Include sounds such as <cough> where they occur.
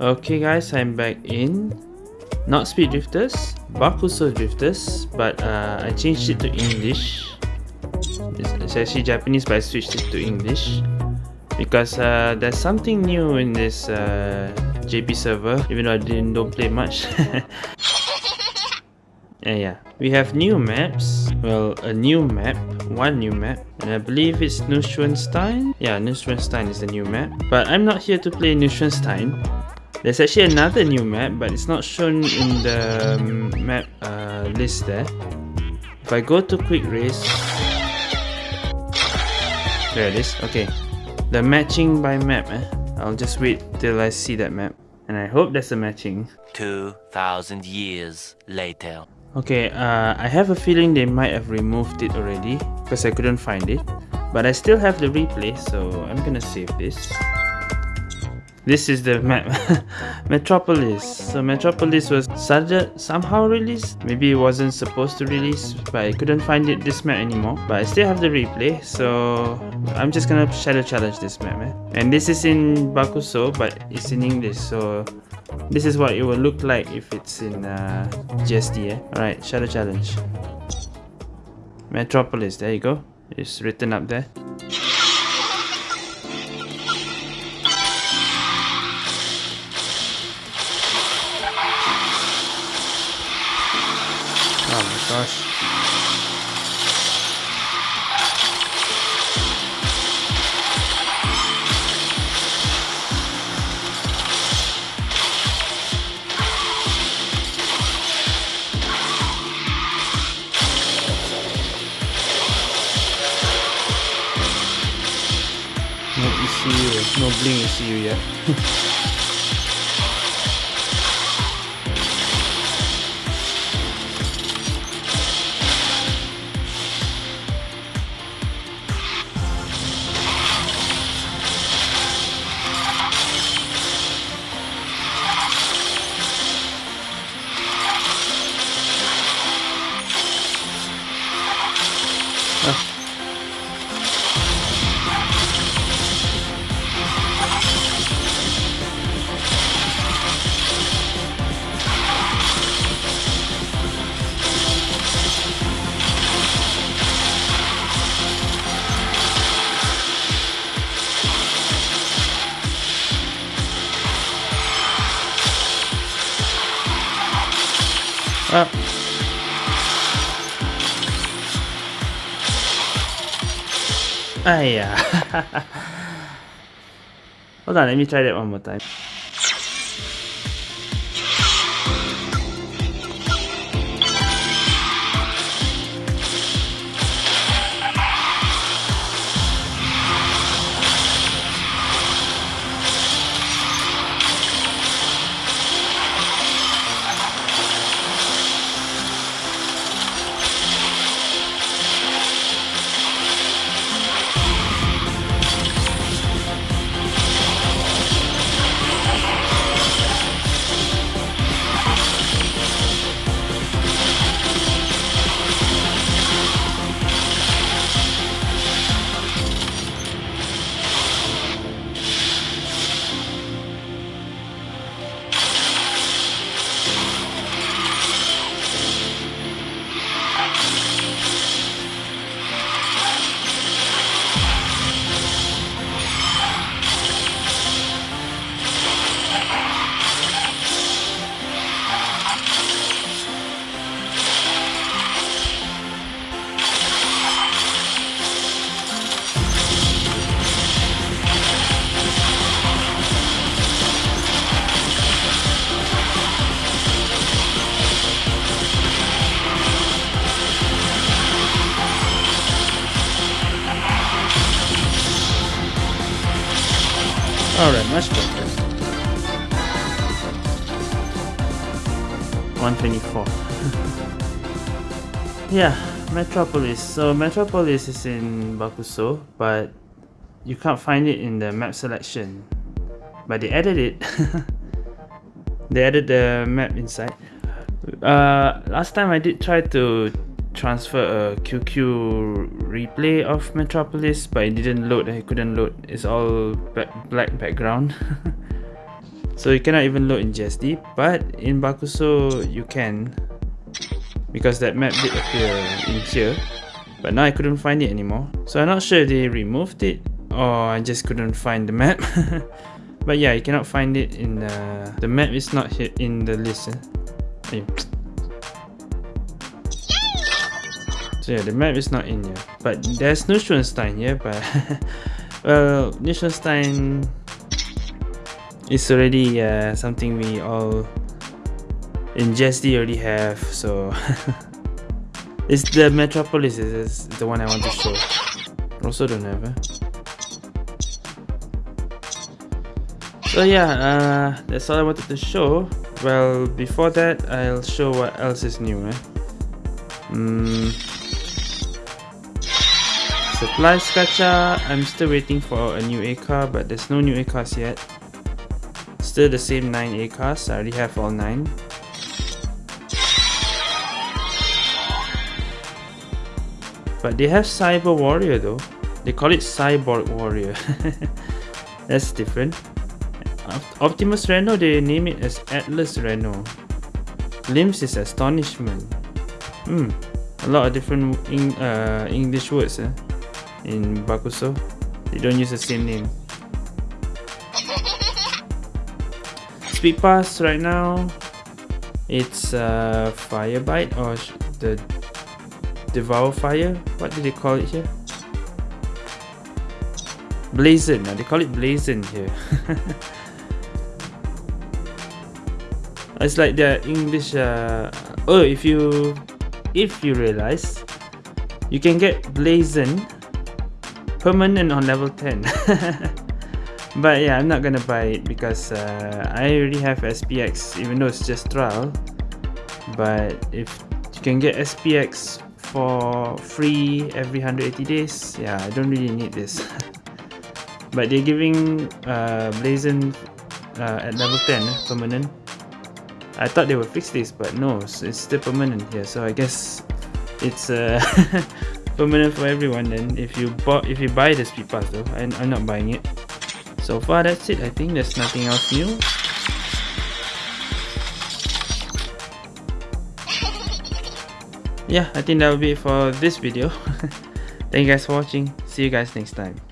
Okay guys, I'm back in not Speed Drifters, Bakuso Drifters, but uh, I changed it to English. It's, it's actually Japanese, but I switched it to English because uh, there's something new in this uh, JP server, even though I didn't don't play much. <laughs> Yeah, we have new maps. Well, a new map, one new map, and I believe it's Neuschwanstein. Yeah, Neuschwanstein is the new map. But I'm not here to play Neuschwanstein. There's actually another new map, but it's not shown in the um, map uh, list there. If I go to quick race, there it is. Okay, the matching by map. Eh? I'll just wait till I see that map, and I hope there's a matching. Two thousand years later. Okay, uh, I have a feeling they might have removed it already because I couldn't find it. But I still have the replay, so I'm gonna save this. This is the map, <laughs> Metropolis. So Metropolis was somehow released. Maybe it wasn't supposed to release, but I couldn't find it this map anymore. But I still have the replay, so I'm just gonna shadow challenge this map. Eh? And this is in Bakuso, but it's in English, so this is what it will look like if it's in uh, GSD. Eh? Alright, Shadow Challenge. Metropolis, there you go. It's written up there. Oh my gosh. ECU, no bling ECU yet. <laughs> Ah. Ah, yeah. <laughs> Hold on, let me try that one more time. Alright, much better. 124. <laughs> yeah, Metropolis. So Metropolis is in Bakuso, but you can't find it in the map selection. But they added it. <laughs> they added the map inside. Uh, last time I did try to transfer a QQ replay of Metropolis but it didn't load I couldn't load. It's all black background. <laughs> So you cannot even load in GSD but in Bakuso you can. Because that map did appear in here but now I couldn't find it anymore. So I'm not sure they removed it or I just couldn't find the map. <laughs> But yeah you cannot find it in the the map is not here in the list eh? So yeah the map is not in here but there's Neuschwanstein here but well Neuschwanstein is already uh, something we all in GSD already have so <laughs> it's the Metropolis is the one I want to show also don't have eh? so yeah uh, that's all I wanted to show well before that I'll show what else is new eh? Mm. Supplies gacha, I'm still waiting for a new A car but there's no new A cars yet. Still the same 9 A cars, I already have all 9 But they have Cyber Warrior though. They call it Cyborg Warrior. <laughs> That's different. Optimus Reno, they name it as Atlas Reno. Limbs is Astonishment. Hmm, a lot of different uh, English words eh, in Bakuso. They don't use the same name. Speed Pass right now, it's uh, Fire Bite or the Devour Fire. What do they call it here? Blazon. They call it Blazon here. <laughs> it's like the english uh, oh if you if you realize you can get blazon permanent on level 10 <laughs> but yeah i'm not gonna buy it because uh, i already have spx even though it's just trial. But if you can get spx for free every 180 days yeah i don't really need this. <laughs> But they're giving uh, blazon uh, at level 10 eh, permanent. I thought they would fix this, but no, it's still permanent here. So I guess it's uh, <laughs> permanent for everyone. Then if you bought, if you buy the speed pass though, I, I'm not buying it. So far, that's it. I think there's nothing else new. Yeah, I think that will be it for this video. <laughs> Thank you guys for watching. See you guys next time.